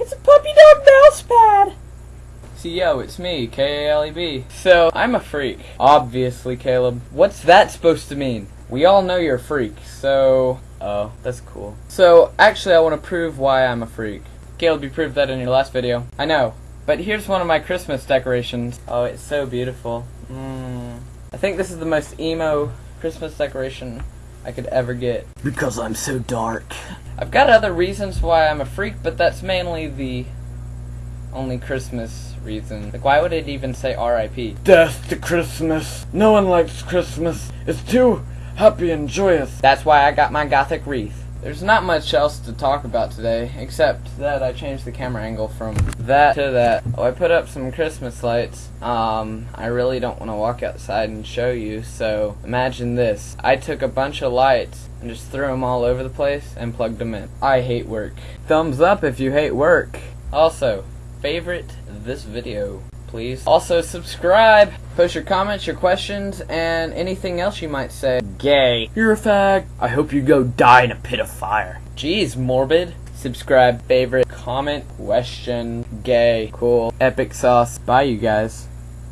It's a puppy dog mouse pad. See, yo, it's me, K-A-L-E-B. So, I'm a freak. Obviously, Caleb. What's that supposed to mean? We all know you're a freak, so... Oh, that's cool. So, actually, I want to prove why I'm a freak. Caleb, you proved that in your last video. I know. But here's one of my Christmas decorations. Oh, it's so beautiful. Mm. I think this is the most emo Christmas decoration I could ever get. Because I'm so dark. I've got other reasons why I'm a freak, but that's mainly the only Christmas reason. Like, why would it even say R.I.P.? Death to Christmas. No one likes Christmas. It's too happy and joyous. That's why I got my gothic wreath. There's not much else to talk about today, except that I changed the camera angle from that to that. Oh, I put up some Christmas lights. Um, I really don't want to walk outside and show you, so imagine this. I took a bunch of lights and just threw them all over the place and plugged them in. I hate work. Thumbs up if you hate work. Also, favorite this video please. Also, subscribe, post your comments, your questions, and anything else you might say. Gay. You're a fag. I hope you go die in a pit of fire. Jeez, morbid. Subscribe, favorite, comment, question, gay, cool, epic sauce. Bye, you guys.